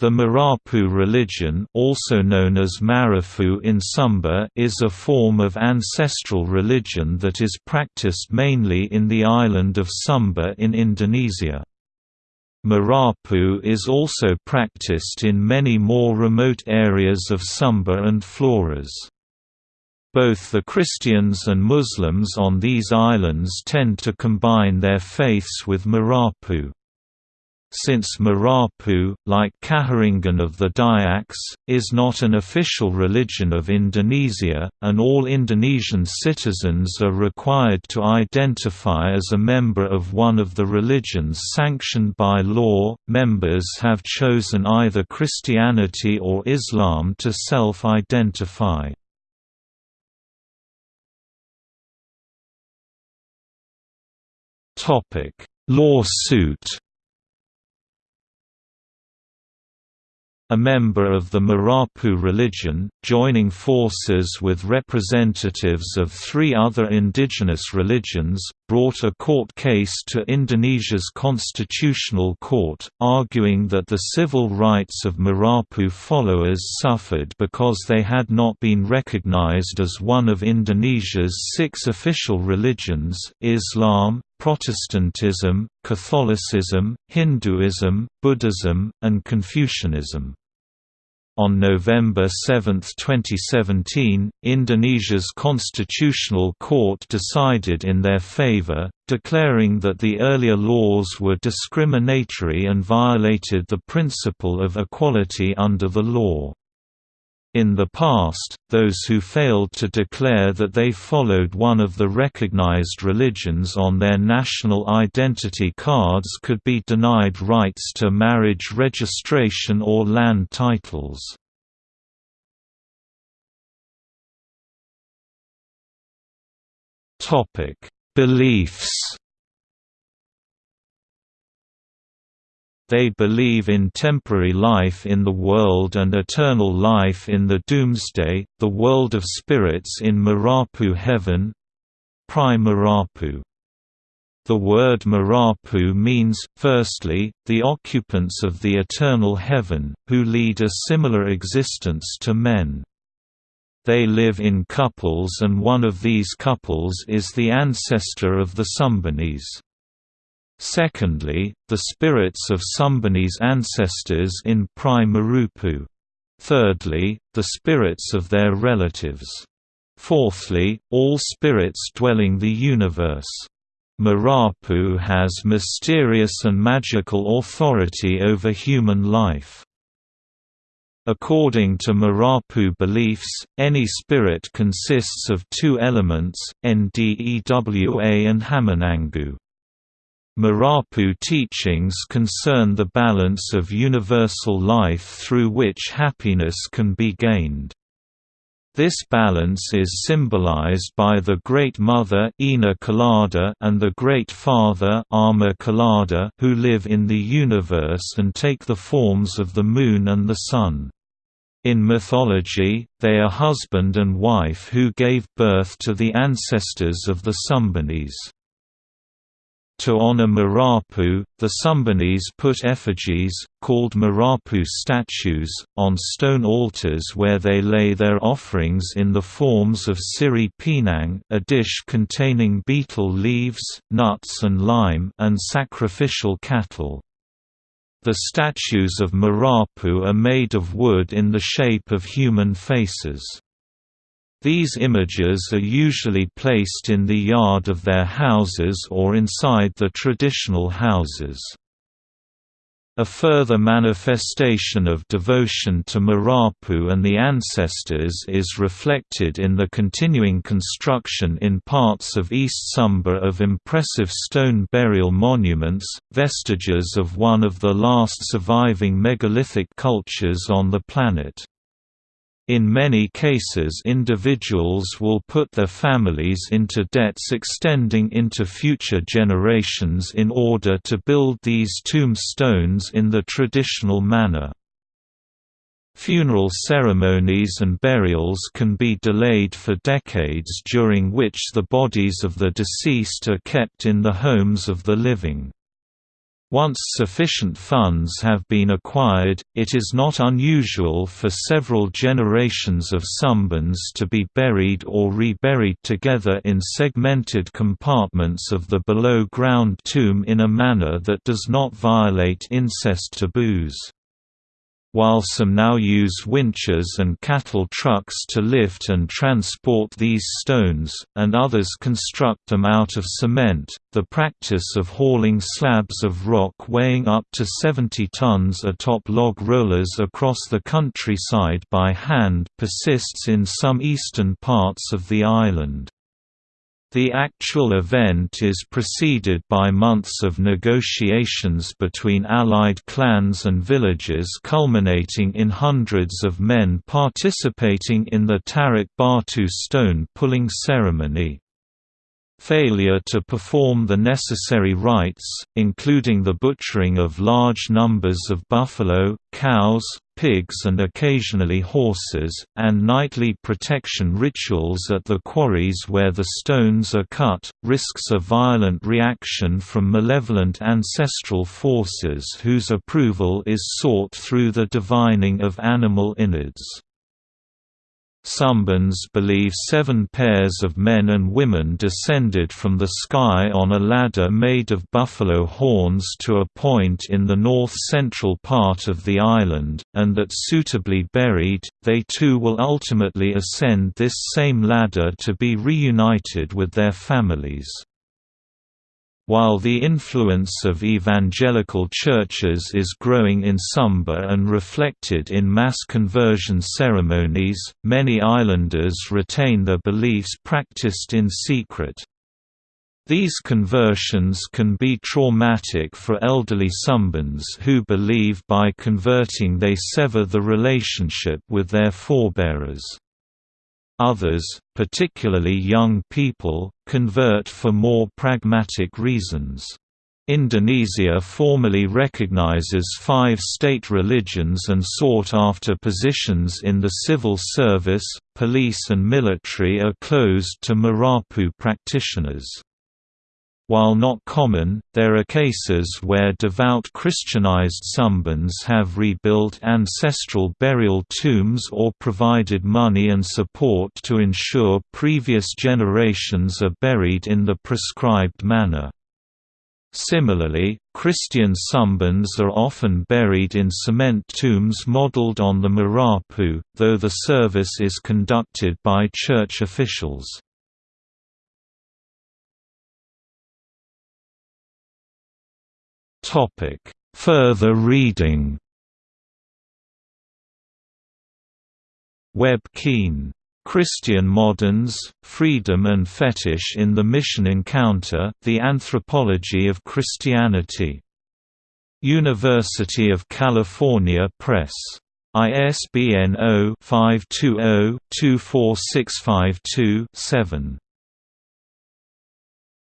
The Marapu religion also known as Marafu in Sumba is a form of ancestral religion that is practiced mainly in the island of Sumba in Indonesia. Marapu is also practiced in many more remote areas of Sumba and Flores. Both the Christians and Muslims on these islands tend to combine their faiths with Marapu. Since Marapu, like Kaharingan of the Dayaks, is not an official religion of Indonesia, and all Indonesian citizens are required to identify as a member of one of the religions sanctioned by law, members have chosen either Christianity or Islam to self-identify. Lawsuit a member of the Marapu religion, joining forces with representatives of three other indigenous religions, brought a court case to Indonesia's constitutional court, arguing that the civil rights of Marapu followers suffered because they had not been recognized as one of Indonesia's six official religions Islam, Protestantism, Catholicism, Hinduism, Buddhism, and Confucianism. On November 7, 2017, Indonesia's Constitutional Court decided in their favor, declaring that the earlier laws were discriminatory and violated the principle of equality under the law. In the past, those who failed to declare that they followed one of the recognized religions on their national identity cards could be denied rights to marriage registration or land titles. Beliefs They believe in temporary life in the world and eternal life in the doomsday, the world of spirits in Marapu heaven Marapu. The word Marapu means, firstly, the occupants of the eternal heaven, who lead a similar existence to men. They live in couples and one of these couples is the ancestor of the Sumbanese. Secondly, the spirits of Sumbanese ancestors in Prai Marapu. Thirdly, the spirits of their relatives. Fourthly, all spirits dwelling the universe. Marapu has mysterious and magical authority over human life. According to Marapu beliefs, any spirit consists of two elements, Ndewa and Hamonangu. Marapu teachings concern the balance of universal life through which happiness can be gained. This balance is symbolized by the Great Mother Ina Kalada and the Great Father Ama Kalada who live in the universe and take the forms of the moon and the sun. In mythology, they are husband and wife who gave birth to the ancestors of the Sumbanese. To honor Marapu, the Sumbanese put effigies, called Marapu statues, on stone altars where they lay their offerings in the forms of siri pinang a dish containing betel leaves, nuts and lime and sacrificial cattle. The statues of Marapu are made of wood in the shape of human faces. These images are usually placed in the yard of their houses or inside the traditional houses. A further manifestation of devotion to Marapu and the ancestors is reflected in the continuing construction in parts of East Sumba of impressive stone burial monuments, vestiges of one of the last surviving megalithic cultures on the planet. In many cases individuals will put their families into debts extending into future generations in order to build these tombstones in the traditional manner. Funeral ceremonies and burials can be delayed for decades during which the bodies of the deceased are kept in the homes of the living. Once sufficient funds have been acquired, it is not unusual for several generations of Sumbans to be buried or reburied together in segmented compartments of the below-ground tomb in a manner that does not violate incest taboos while some now use winches and cattle trucks to lift and transport these stones, and others construct them out of cement, the practice of hauling slabs of rock weighing up to 70 tons atop log rollers across the countryside by hand persists in some eastern parts of the island. The actual event is preceded by months of negotiations between allied clans and villages culminating in hundreds of men participating in the Tarik Batu stone pulling ceremony. Failure to perform the necessary rites, including the butchering of large numbers of buffalo, cows, pigs and occasionally horses, and nightly protection rituals at the quarries where the stones are cut, risks a violent reaction from malevolent ancestral forces whose approval is sought through the divining of animal innards. Sumbans believe seven pairs of men and women descended from the sky on a ladder made of buffalo horns to a point in the north-central part of the island, and that suitably buried, they too will ultimately ascend this same ladder to be reunited with their families. While the influence of evangelical churches is growing in Sumba and reflected in mass conversion ceremonies, many islanders retain their beliefs practiced in secret. These conversions can be traumatic for elderly Sumbans who believe by converting they sever the relationship with their forebearers. Others, particularly young people, convert for more pragmatic reasons. Indonesia formally recognizes five state religions and sought-after positions in the civil service, police and military are closed to Marapu practitioners. While not common, there are cases where devout Christianized Sumbans have rebuilt ancestral burial tombs or provided money and support to ensure previous generations are buried in the prescribed manner. Similarly, Christian Sumbans are often buried in cement tombs modeled on the Marapu, though the service is conducted by church officials. Topic: Further reading. Webb Keane. Christian Moderns, Freedom and Fetish in the Mission Encounter, The Anthropology of Christianity. University of California Press. ISBN 0-520-24652-7.